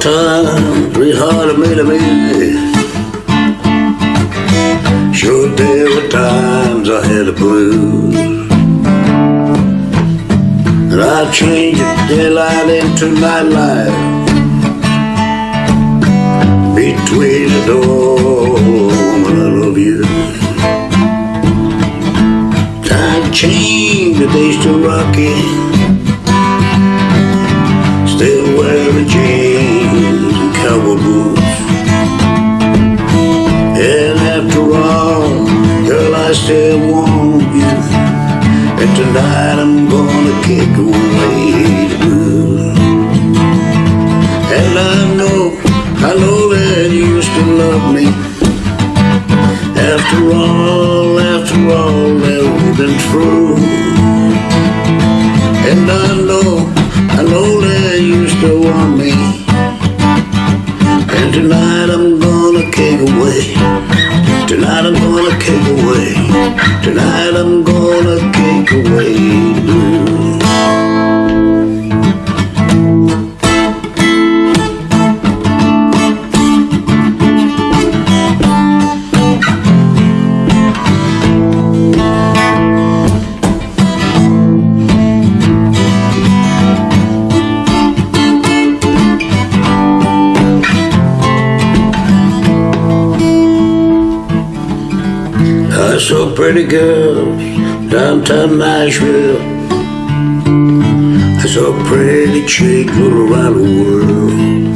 time, 300 millimeters. Sure, there were times I had a blues. And I changed the daylight into nightlife. Between the door, woman, I love you. Time changed, the days to rocky. Still wearing jeans. I still want you. And tonight I'm gonna kick away the blues. And I know, I know that you still love me. After all, after all that we've been through. And I know, I know that you still want me. And tonight Tonight I'm gonna kick away the blues. I saw pretty girls downtown Nashville. I saw pretty chicks all around the world.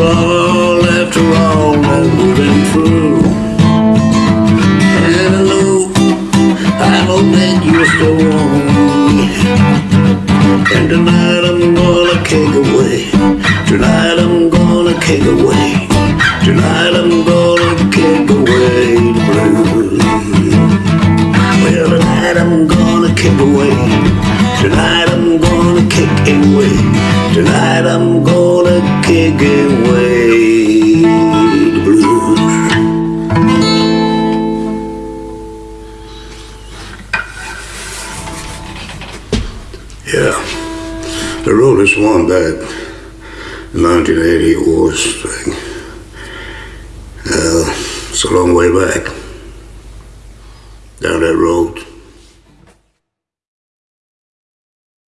All, after all that we've been through. And I know, I know that you still me. And tonight I'm gonna kick away. Tonight I'm gonna kick away. Tonight I'm gonna kick away the blues. Well, tonight I'm gonna kick away. Tonight I'm gonna kick away. Tonight I'm gonna kick away Yeah, I wrote this one in 1980 was thing. Uh, it's a long way back down that road.